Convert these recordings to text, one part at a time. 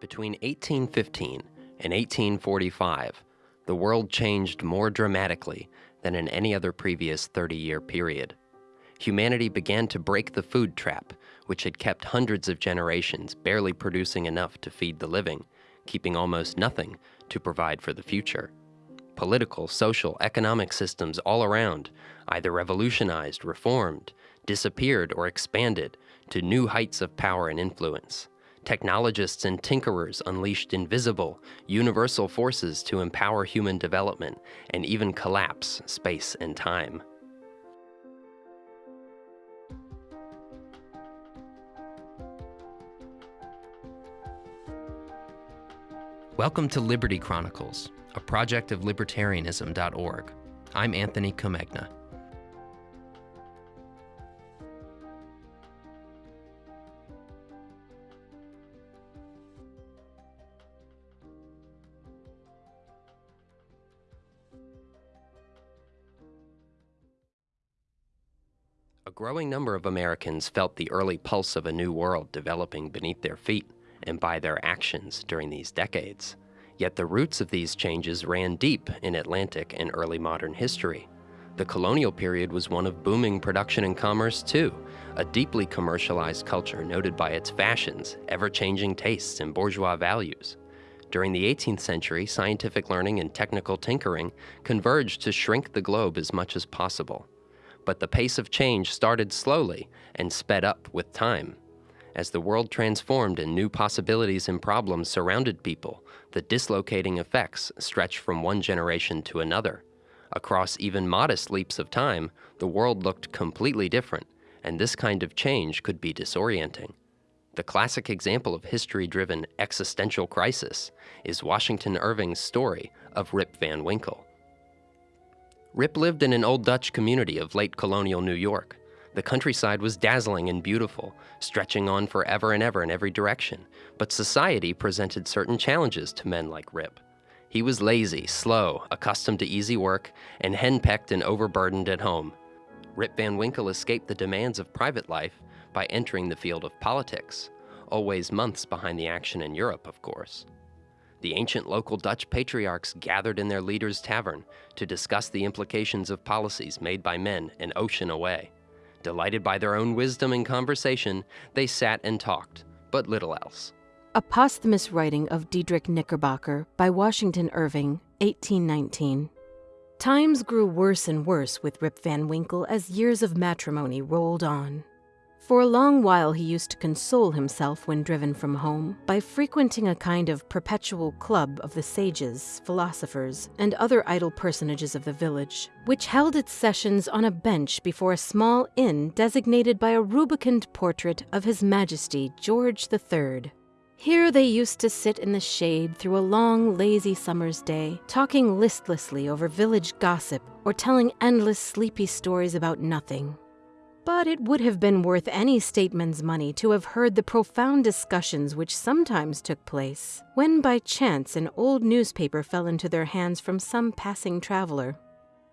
Between 1815 and 1845, the world changed more dramatically than in any other previous 30 year period. Humanity began to break the food trap, which had kept hundreds of generations barely producing enough to feed the living, keeping almost nothing to provide for the future. Political, social, economic systems all around either revolutionized, reformed, disappeared, or expanded to new heights of power and influence. Technologists and tinkerers unleashed invisible, universal forces to empower human development and even collapse space and time. Welcome to Liberty Chronicles, a project of libertarianism.org. I'm Anthony Comegna. Growing number of Americans felt the early pulse of a new world developing beneath their feet and by their actions during these decades. Yet the roots of these changes ran deep in Atlantic and early modern history. The colonial period was one of booming production and commerce, too, a deeply commercialized culture noted by its fashions, ever changing tastes, and bourgeois values. During the 18th century, scientific learning and technical tinkering converged to shrink the globe as much as possible. But the pace of change started slowly and sped up with time. As the world transformed and new possibilities and problems surrounded people, the dislocating effects stretched from one generation to another. Across even modest leaps of time, the world looked completely different, and this kind of change could be disorienting. The classic example of history-driven existential crisis is Washington Irving's story of Rip Van Winkle. Rip lived in an old Dutch community of late colonial New York. The countryside was dazzling and beautiful, stretching on forever and ever in every direction, but society presented certain challenges to men like Rip. He was lazy, slow, accustomed to easy work, and henpecked and overburdened at home. Rip Van Winkle escaped the demands of private life by entering the field of politics, always months behind the action in Europe, of course. The ancient local Dutch patriarchs gathered in their leader's tavern to discuss the implications of policies made by men an ocean away. Delighted by their own wisdom and conversation, they sat and talked, but little else. A posthumous writing of Diedrich Knickerbocker by Washington Irving, 1819. Times grew worse and worse with Rip Van Winkle as years of matrimony rolled on. For a long while, he used to console himself when driven from home by frequenting a kind of perpetual club of the sages, philosophers, and other idle personages of the village, which held its sessions on a bench before a small inn designated by a rubicund portrait of His Majesty George III. Here they used to sit in the shade through a long, lazy summer's day, talking listlessly over village gossip or telling endless, sleepy stories about nothing. But it would have been worth any statesman's money to have heard the profound discussions which sometimes took place when by chance an old newspaper fell into their hands from some passing traveler.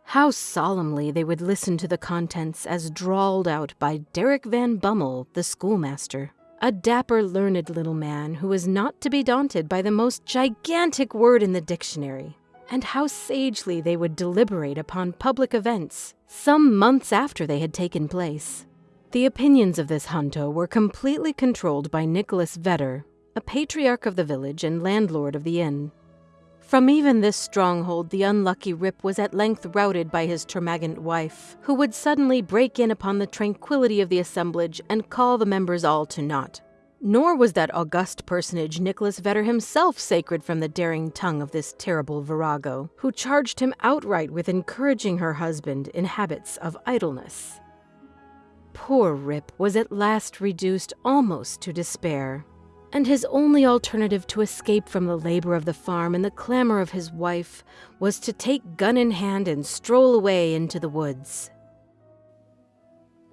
How solemnly they would listen to the contents as drawled out by Derrick Van Bummel, the schoolmaster, a dapper, learned little man who was not to be daunted by the most gigantic word in the dictionary and how sagely they would deliberate upon public events some months after they had taken place. The opinions of this junto were completely controlled by Nicholas Vedder, a patriarch of the village and landlord of the inn. From even this stronghold, the unlucky Rip was at length routed by his termagant wife, who would suddenly break in upon the tranquillity of the assemblage and call the members all to naught. Nor was that august personage Nicholas Vedder himself sacred from the daring tongue of this terrible virago, who charged him outright with encouraging her husband in habits of idleness. Poor Rip was at last reduced almost to despair, and his only alternative to escape from the labor of the farm and the clamor of his wife was to take gun in hand and stroll away into the woods.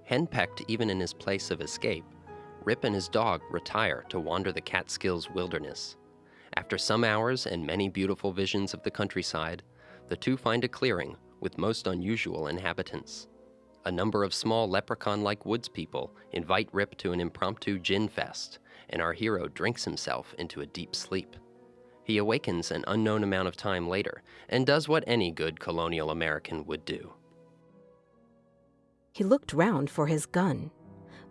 Henpecked even in his place of escape, Rip and his dog retire to wander the Catskills wilderness. After some hours and many beautiful visions of the countryside, the two find a clearing with most unusual inhabitants. A number of small leprechaun like woods people invite Rip to an impromptu gin fest and our hero drinks himself into a deep sleep. He awakens an unknown amount of time later and does what any good colonial American would do. He looked round for his gun,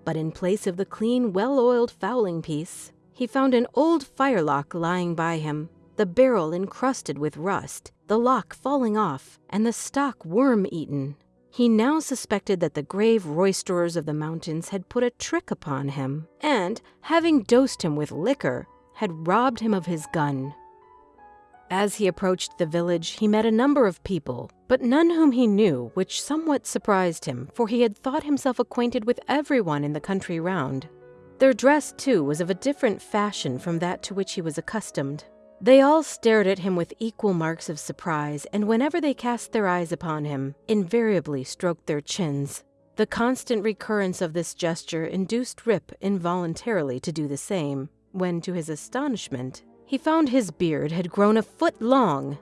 but in place of the clean, well oiled fowling piece, he found an old firelock lying by him, the barrel encrusted with rust, the lock falling off, and the stock worm eaten. He now suspected that the grave roisterers of the mountains had put a trick upon him, and, having dosed him with liquor, had robbed him of his gun. As he approached the village, he met a number of people, but none whom he knew, which somewhat surprised him, for he had thought himself acquainted with everyone in the country round. Their dress, too, was of a different fashion from that to which he was accustomed. They all stared at him with equal marks of surprise, and whenever they cast their eyes upon him, invariably stroked their chins. The constant recurrence of this gesture induced Rip involuntarily to do the same, when, to his astonishment, he found his beard had grown a foot long.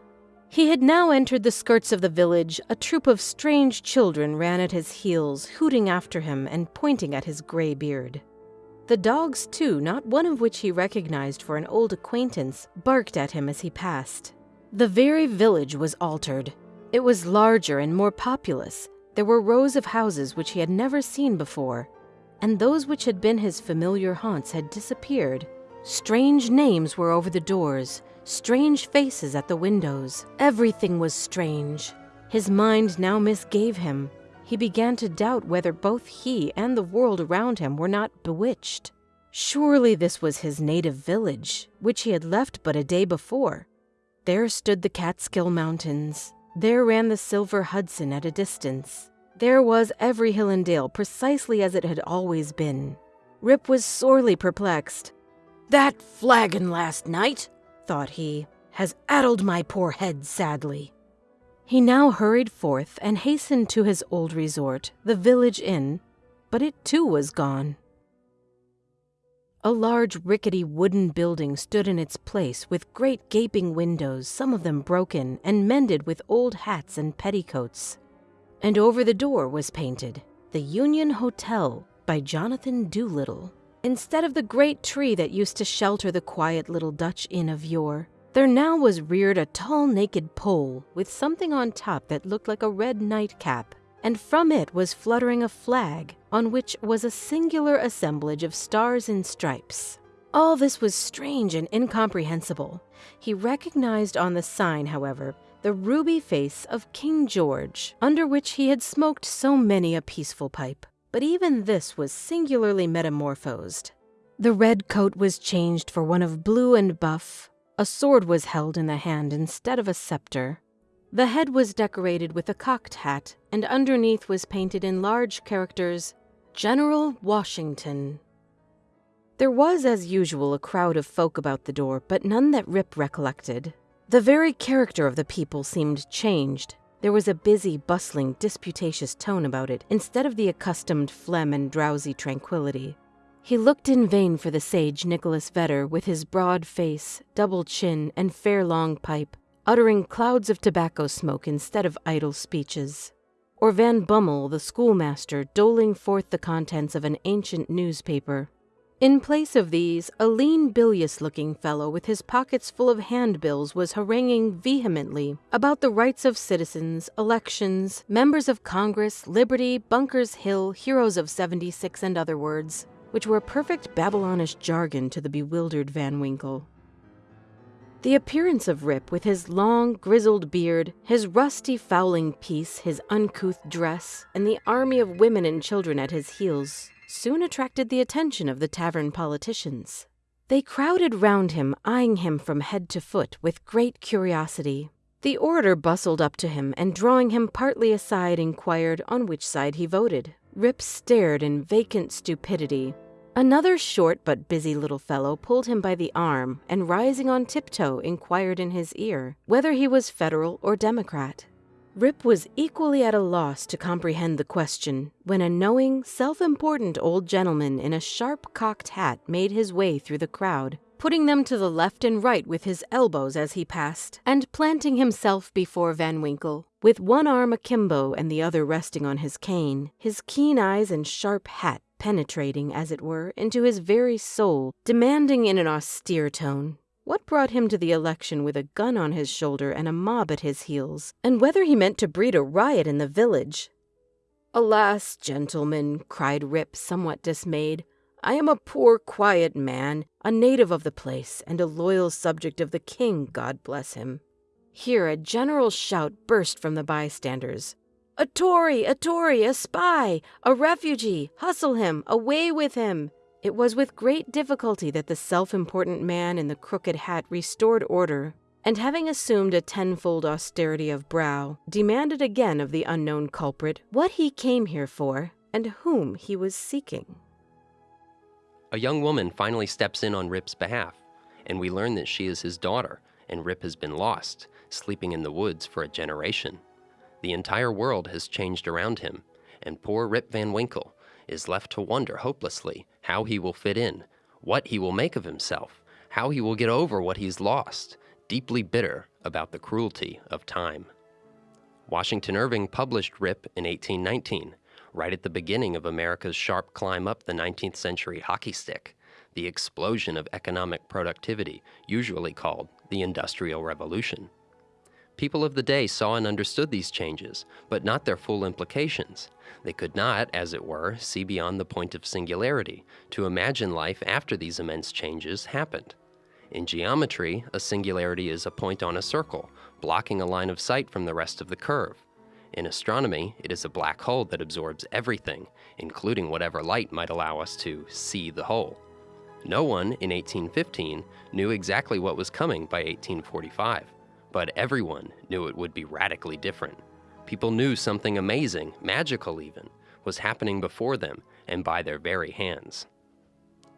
He had now entered the skirts of the village. A troop of strange children ran at his heels, hooting after him and pointing at his gray beard. The dogs, too, not one of which he recognized for an old acquaintance, barked at him as he passed. The very village was altered. It was larger and more populous. There were rows of houses which he had never seen before, and those which had been his familiar haunts had disappeared. Strange names were over the doors, strange faces at the windows. Everything was strange. His mind now misgave him he began to doubt whether both he and the world around him were not bewitched. Surely this was his native village, which he had left but a day before. There stood the Catskill Mountains. There ran the Silver Hudson at a distance. There was every hill and dale precisely as it had always been. Rip was sorely perplexed. That flagon last night, thought he, has addled my poor head sadly. He now hurried forth and hastened to his old resort, the village inn, but it too was gone. A large rickety wooden building stood in its place with great gaping windows, some of them broken and mended with old hats and petticoats. And over the door was painted, The Union Hotel by Jonathan Doolittle. Instead of the great tree that used to shelter the quiet little Dutch inn of yore, there now was reared a tall naked pole with something on top that looked like a red nightcap, and from it was fluttering a flag on which was a singular assemblage of stars and stripes. All this was strange and incomprehensible. He recognized on the sign, however, the ruby face of King George, under which he had smoked so many a peaceful pipe. But even this was singularly metamorphosed. The red coat was changed for one of blue and buff, a sword was held in the hand instead of a scepter. The head was decorated with a cocked hat, and underneath was painted in large characters, General Washington. There was, as usual, a crowd of folk about the door, but none that Rip recollected. The very character of the people seemed changed. There was a busy, bustling, disputatious tone about it, instead of the accustomed phlegm and drowsy tranquillity. He looked in vain for the sage Nicholas Vedder with his broad face, double chin, and fair long pipe, uttering clouds of tobacco smoke instead of idle speeches. Or Van Bummel, the schoolmaster, doling forth the contents of an ancient newspaper. In place of these, a lean, bilious looking fellow with his pockets full of handbills was haranguing vehemently about the rights of citizens, elections, members of Congress, liberty, Bunker's Hill, heroes of 76, and other words which were perfect Babylonish jargon to the bewildered Van Winkle. The appearance of Rip, with his long, grizzled beard, his rusty fowling piece, his uncouth dress, and the army of women and children at his heels, soon attracted the attention of the tavern politicians. They crowded round him, eyeing him from head to foot with great curiosity. The orator bustled up to him and, drawing him partly aside, inquired on which side he voted. Rip stared in vacant stupidity. Another short but busy little fellow pulled him by the arm and, rising on tiptoe, inquired in his ear whether he was Federal or Democrat. Rip was equally at a loss to comprehend the question when a knowing, self important old gentleman in a sharp cocked hat made his way through the crowd putting them to the left and right with his elbows as he passed, and planting himself before Van Winkle, with one arm akimbo and the other resting on his cane, his keen eyes and sharp hat penetrating, as it were, into his very soul, demanding in an austere tone what brought him to the election with a gun on his shoulder and a mob at his heels, and whether he meant to breed a riot in the village. Alas, gentlemen, cried Rip, somewhat dismayed, I am a poor, quiet man, a native of the place, and a loyal subject of the king, God bless him. Here a general shout burst from the bystanders. A Tory, a Tory, a spy, a refugee, hustle him, away with him. It was with great difficulty that the self important man in the crooked hat restored order, and having assumed a tenfold austerity of brow, demanded again of the unknown culprit what he came here for and whom he was seeking. A young woman finally steps in on Rip's behalf, and we learn that she is his daughter, and Rip has been lost, sleeping in the woods for a generation. The entire world has changed around him, and poor Rip Van Winkle is left to wonder hopelessly how he will fit in, what he will make of himself, how he will get over what he's lost, deeply bitter about the cruelty of time. Washington Irving published Rip in 1819, right at the beginning of America's sharp climb up the 19th century hockey stick, the explosion of economic productivity, usually called the Industrial Revolution. People of the day saw and understood these changes, but not their full implications. They could not, as it were, see beyond the point of singularity, to imagine life after these immense changes happened. In geometry, a singularity is a point on a circle, blocking a line of sight from the rest of the curve. In astronomy, it is a black hole that absorbs everything, including whatever light might allow us to see the whole. No one in 1815 knew exactly what was coming by 1845 but everyone knew it would be radically different. People knew something amazing, magical even, was happening before them and by their very hands.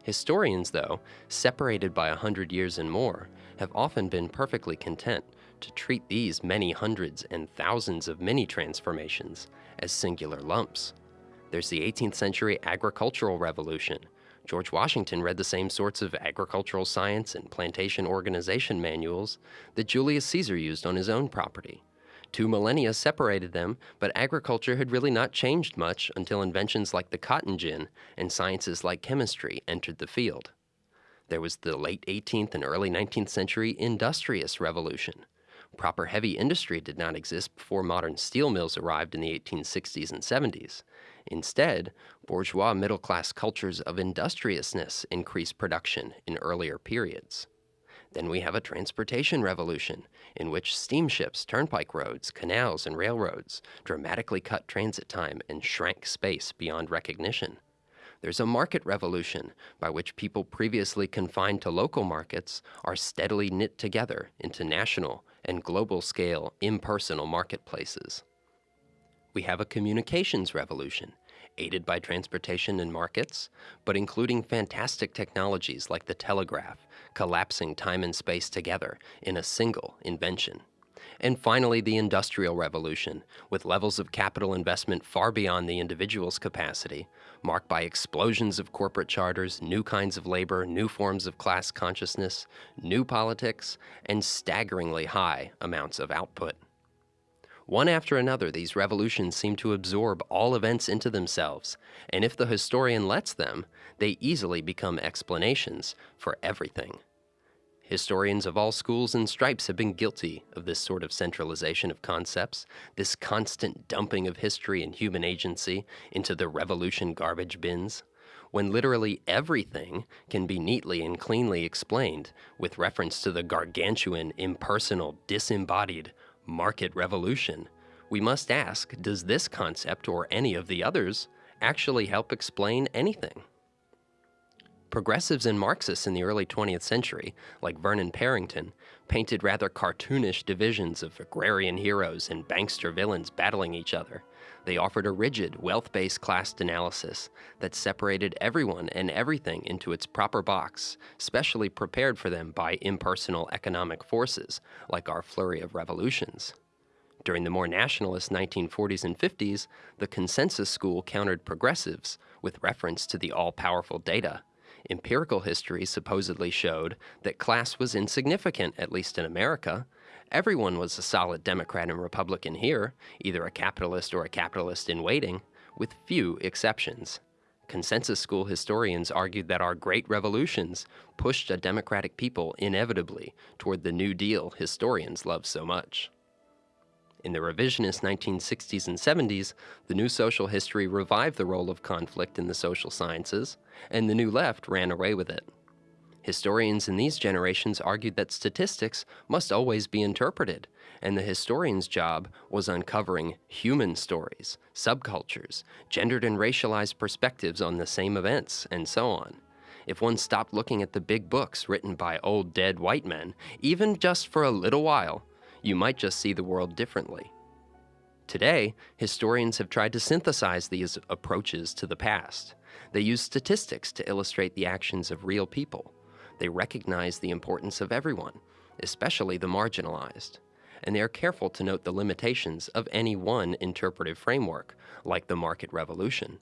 Historians, though, separated by a hundred years and more, have often been perfectly content to treat these many hundreds and thousands of mini transformations as singular lumps. There's the 18th century agricultural revolution, George Washington read the same sorts of agricultural science and plantation organization manuals that Julius Caesar used on his own property. Two millennia separated them, but agriculture had really not changed much until inventions like the cotton gin and sciences like chemistry entered the field. There was the late 18th and early 19th century industrious revolution. Proper heavy industry did not exist before modern steel mills arrived in the 1860s and 70s. Instead, bourgeois middle class cultures of industriousness increase production in earlier periods. Then we have a transportation revolution, in which steamships, turnpike roads, canals, and railroads dramatically cut transit time and shrank space beyond recognition. There's a market revolution, by which people previously confined to local markets are steadily knit together into national and global scale impersonal marketplaces. We have a communications revolution, aided by transportation and markets, but including fantastic technologies like the telegraph, collapsing time and space together in a single invention. And finally, the Industrial Revolution, with levels of capital investment far beyond the individual's capacity, marked by explosions of corporate charters, new kinds of labor, new forms of class consciousness, new politics, and staggeringly high amounts of output. One after another, these revolutions seem to absorb all events into themselves, and if the historian lets them, they easily become explanations for everything. Historians of all schools and stripes have been guilty of this sort of centralization of concepts, this constant dumping of history and human agency into the revolution garbage bins, when literally everything can be neatly and cleanly explained with reference to the gargantuan, impersonal, disembodied, market revolution, we must ask, does this concept or any of the others actually help explain anything? Progressives and Marxists in the early 20th century, like Vernon Parrington, painted rather cartoonish divisions of agrarian heroes and bankster villains battling each other. They offered a rigid, wealth-based class analysis that separated everyone and everything into its proper box, specially prepared for them by impersonal economic forces, like our flurry of revolutions. During the more nationalist 1940s and 50s, the consensus school countered progressives with reference to the all-powerful data. Empirical history supposedly showed that class was insignificant, at least in America, Everyone was a solid Democrat and Republican here, either a capitalist or a capitalist in waiting, with few exceptions. Consensus school historians argued that our great revolutions pushed a democratic people inevitably toward the New Deal historians love so much. In the revisionist 1960s and 70s, the new social history revived the role of conflict in the social sciences, and the new left ran away with it. Historians in these generations argued that statistics must always be interpreted, and the historian's job was uncovering human stories, subcultures, gendered and racialized perspectives on the same events, and so on. If one stopped looking at the big books written by old dead white men, even just for a little while, you might just see the world differently. Today, historians have tried to synthesize these approaches to the past. They use statistics to illustrate the actions of real people. They recognize the importance of everyone, especially the marginalized and they are careful to note the limitations of any one interpretive framework, like the market revolution.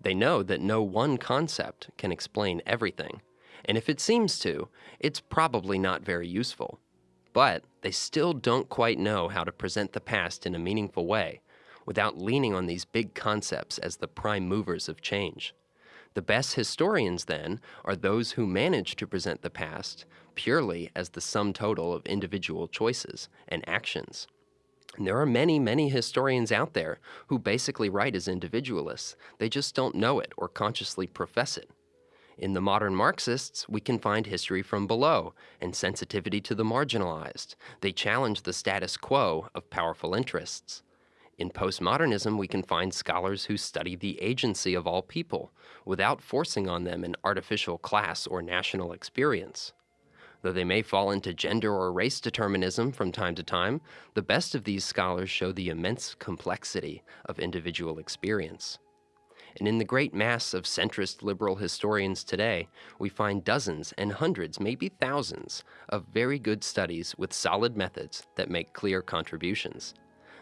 They know that no one concept can explain everything, and if it seems to, it's probably not very useful. But they still don't quite know how to present the past in a meaningful way without leaning on these big concepts as the prime movers of change. The best historians, then, are those who manage to present the past purely as the sum total of individual choices and actions. And there are many, many historians out there who basically write as individualists. They just don't know it or consciously profess it. In the modern Marxists, we can find history from below and sensitivity to the marginalized. They challenge the status quo of powerful interests. In postmodernism, we can find scholars who study the agency of all people without forcing on them an artificial class or national experience. Though they may fall into gender or race determinism from time to time, the best of these scholars show the immense complexity of individual experience. And in the great mass of centrist liberal historians today, we find dozens and hundreds, maybe thousands, of very good studies with solid methods that make clear contributions.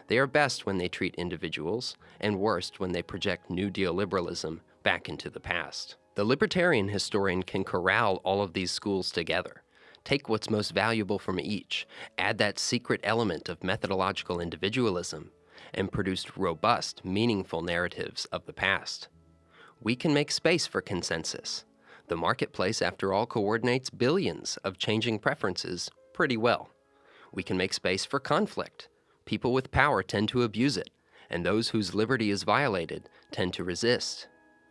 They are best when they treat individuals, and worst when they project New Deal liberalism back into the past. The libertarian historian can corral all of these schools together, take what's most valuable from each, add that secret element of methodological individualism, and produce robust, meaningful narratives of the past. We can make space for consensus. The marketplace, after all, coordinates billions of changing preferences pretty well. We can make space for conflict people with power tend to abuse it, and those whose liberty is violated tend to resist.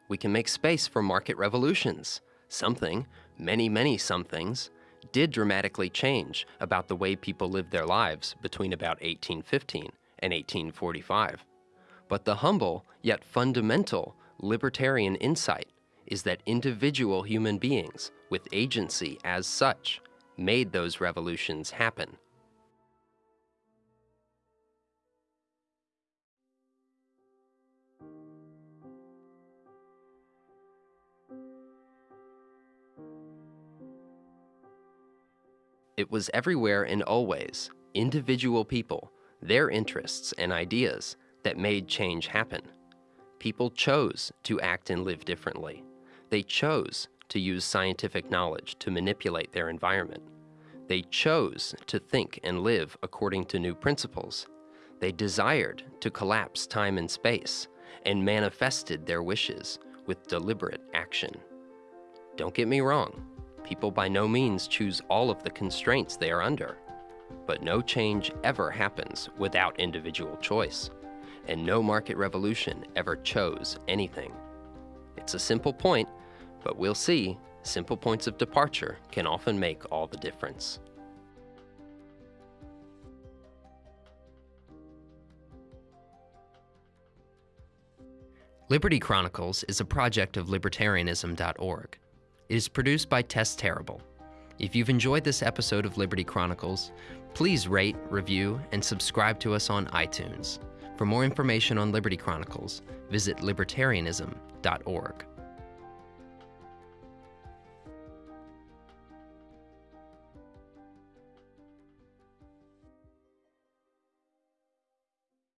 We can make space for market revolutions. Something, many, many somethings, did dramatically change about the way people lived their lives between about 1815 and 1845. But the humble yet fundamental libertarian insight is that individual human beings with agency as such made those revolutions happen. It was everywhere and always individual people, their interests and ideas that made change happen. People chose to act and live differently. They chose to use scientific knowledge to manipulate their environment. They chose to think and live according to new principles. They desired to collapse time and space and manifested their wishes with deliberate action. Don't get me wrong, People by no means choose all of the constraints they are under. But no change ever happens without individual choice, and no market revolution ever chose anything. It's a simple point, but we'll see simple points of departure can often make all the difference. Liberty Chronicles is a project of libertarianism.org. It is produced by Tess Terrible. If you've enjoyed this episode of Liberty Chronicles, please rate, review, and subscribe to us on iTunes. For more information on Liberty Chronicles, visit libertarianism.org.